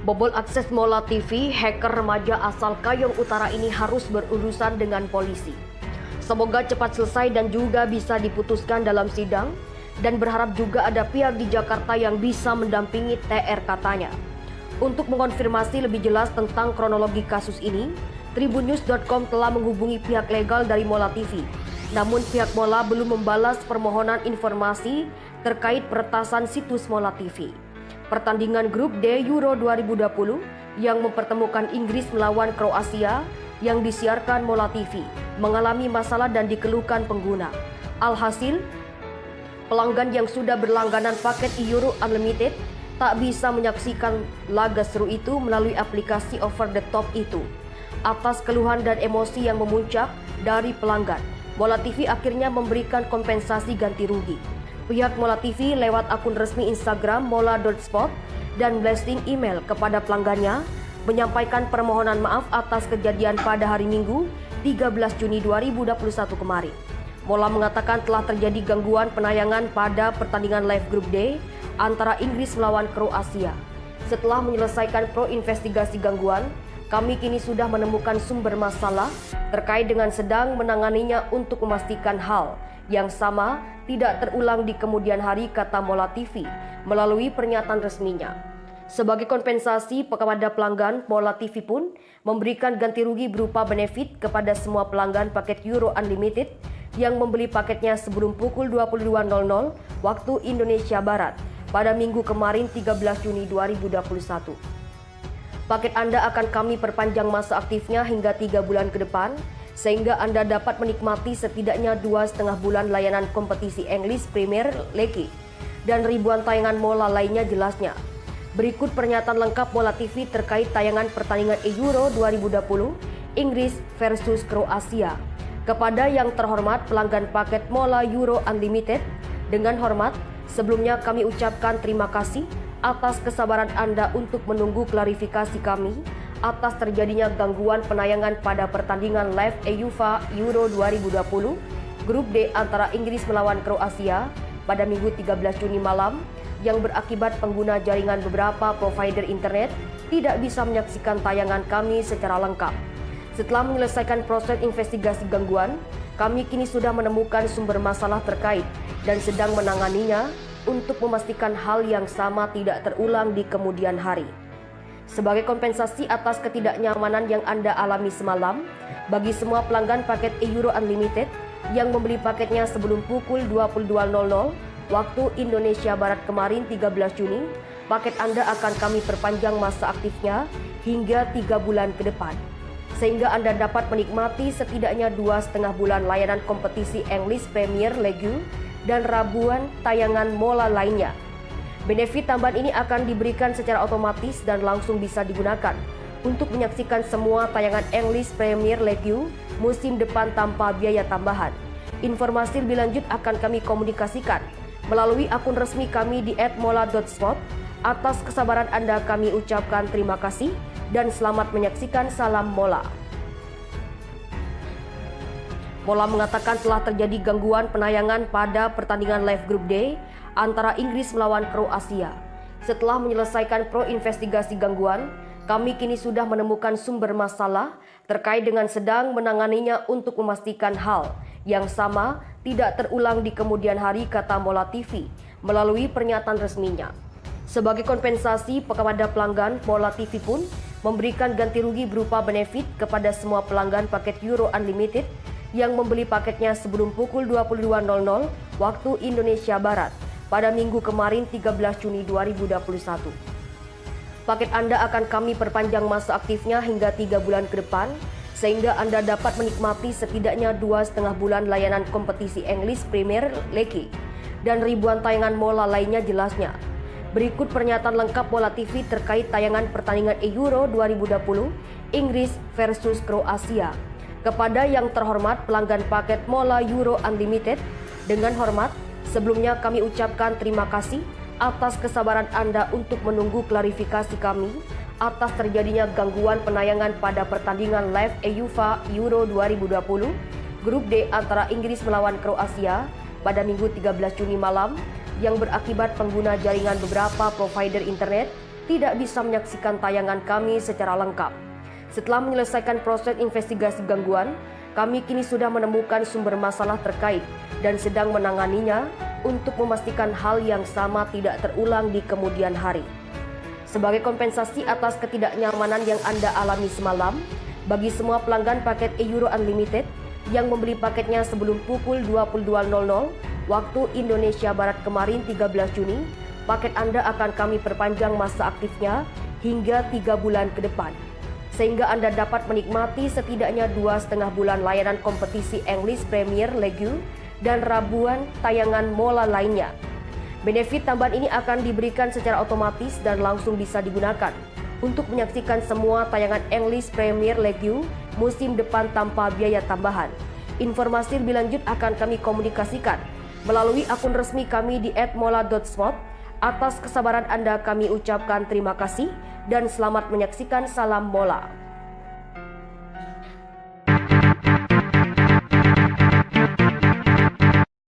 Bobol akses Mola TV, hacker remaja asal Kayong Utara ini harus berurusan dengan polisi. Semoga cepat selesai dan juga bisa diputuskan dalam sidang dan berharap juga ada pihak di Jakarta yang bisa mendampingi TR katanya. Untuk mengonfirmasi lebih jelas tentang kronologi kasus ini, Tribunnews.com telah menghubungi pihak legal dari Mola TV. Namun pihak Mola belum membalas permohonan informasi terkait peretasan situs Mola TV pertandingan grup D Euro 2020 yang mempertemukan Inggris melawan Kroasia yang disiarkan Mola TV mengalami masalah dan dikeluhkan pengguna. Alhasil, pelanggan yang sudah berlangganan paket Euro Unlimited tak bisa menyaksikan laga seru itu melalui aplikasi over the top itu. Atas keluhan dan emosi yang memuncak dari pelanggan, Mola TV akhirnya memberikan kompensasi ganti rugi. Pihak Mola TV lewat akun resmi Instagram mola.spot dan blessing email kepada pelanggannya menyampaikan permohonan maaf atas kejadian pada hari Minggu 13 Juni 2021 kemarin. Mola mengatakan telah terjadi gangguan penayangan pada pertandingan live group D antara Inggris melawan Kroasia. Setelah menyelesaikan pro investigasi gangguan, kami kini sudah menemukan sumber masalah terkait dengan sedang menanganinya untuk memastikan hal yang sama tidak terulang di kemudian hari kata Mola TV melalui pernyataan resminya. Sebagai kompensasi kepada pelanggan, Mola TV pun memberikan ganti rugi berupa benefit kepada semua pelanggan paket Euro Unlimited yang membeli paketnya sebelum pukul 22.00 waktu Indonesia Barat pada minggu kemarin 13 Juni 2021. Paket Anda akan kami perpanjang masa aktifnya hingga 3 bulan ke depan sehingga Anda dapat menikmati setidaknya dua setengah bulan layanan kompetisi English Premier League dan ribuan tayangan Mola lainnya jelasnya. Berikut pernyataan lengkap Mola TV terkait tayangan pertandingan Euro 2020 Inggris versus Kroasia. Kepada yang terhormat pelanggan paket Mola Euro Unlimited, dengan hormat, sebelumnya kami ucapkan terima kasih atas kesabaran Anda untuk menunggu klarifikasi kami atas terjadinya gangguan penayangan pada pertandingan live EUFA Euro 2020 grup D antara Inggris melawan Kroasia pada Minggu 13 Juni malam yang berakibat pengguna jaringan beberapa provider internet tidak bisa menyaksikan tayangan kami secara lengkap. Setelah menyelesaikan proses investigasi gangguan, kami kini sudah menemukan sumber masalah terkait dan sedang menanganinya untuk memastikan hal yang sama tidak terulang di kemudian hari. Sebagai kompensasi atas ketidaknyamanan yang Anda alami semalam, bagi semua pelanggan paket Euro Unlimited yang membeli paketnya sebelum pukul 22.00 waktu Indonesia Barat kemarin 13 Juni, paket Anda akan kami perpanjang masa aktifnya hingga 3 bulan ke depan. Sehingga Anda dapat menikmati setidaknya dua setengah bulan layanan kompetisi English Premier League dan rabuan tayangan mola lainnya Benefit tambahan ini akan diberikan secara otomatis dan langsung bisa digunakan untuk menyaksikan semua tayangan English Premier League musim depan tanpa biaya tambahan. Informasi lebih lanjut akan kami komunikasikan melalui akun resmi kami di @mola.spot. Atas kesabaran Anda kami ucapkan terima kasih dan selamat menyaksikan Salam Mola. Mola mengatakan telah terjadi gangguan penayangan pada pertandingan live group D antara Inggris melawan Kroasia. Setelah menyelesaikan pro investigasi gangguan, kami kini sudah menemukan sumber masalah terkait dengan sedang menanganinya untuk memastikan hal yang sama tidak terulang di kemudian hari kata Mola TV melalui pernyataan resminya. Sebagai kompensasi kepada pelanggan, Mola TV pun memberikan ganti rugi berupa benefit kepada semua pelanggan paket Euro Unlimited yang membeli paketnya sebelum pukul 22.00 waktu Indonesia Barat pada minggu kemarin 13 Juni 2021. Paket Anda akan kami perpanjang masa aktifnya hingga 3 bulan ke depan, sehingga Anda dapat menikmati setidaknya dua setengah bulan layanan kompetisi English Premier League dan ribuan tayangan mola lainnya jelasnya. Berikut pernyataan lengkap Mola TV terkait tayangan pertandingan Euro 2020 Inggris versus Kroasia. Kepada yang terhormat pelanggan paket Mola Euro Unlimited, dengan hormat, Sebelumnya kami ucapkan terima kasih atas kesabaran Anda untuk menunggu klarifikasi kami atas terjadinya gangguan penayangan pada pertandingan live EUFA Euro 2020 grup D antara Inggris melawan Kroasia pada Minggu 13 Juni malam yang berakibat pengguna jaringan beberapa provider internet tidak bisa menyaksikan tayangan kami secara lengkap. Setelah menyelesaikan proses investigasi gangguan, kami kini sudah menemukan sumber masalah terkait dan sedang menanganinya untuk memastikan hal yang sama tidak terulang di kemudian hari. Sebagai kompensasi atas ketidaknyamanan yang Anda alami semalam, bagi semua pelanggan paket Euro Unlimited yang membeli paketnya sebelum pukul 22.00 waktu Indonesia Barat kemarin 13 Juni, paket Anda akan kami perpanjang masa aktifnya hingga 3 bulan ke depan sehingga Anda dapat menikmati setidaknya dua setengah bulan layanan kompetisi English Premier League dan rabuan tayangan mola lainnya. Benefit tambahan ini akan diberikan secara otomatis dan langsung bisa digunakan untuk menyaksikan semua tayangan English Premier League musim depan tanpa biaya tambahan. Informasi lebih lanjut akan kami komunikasikan melalui akun resmi kami di @mola.sport. Atas kesabaran Anda kami ucapkan terima kasih dan selamat menyaksikan Salam Bola.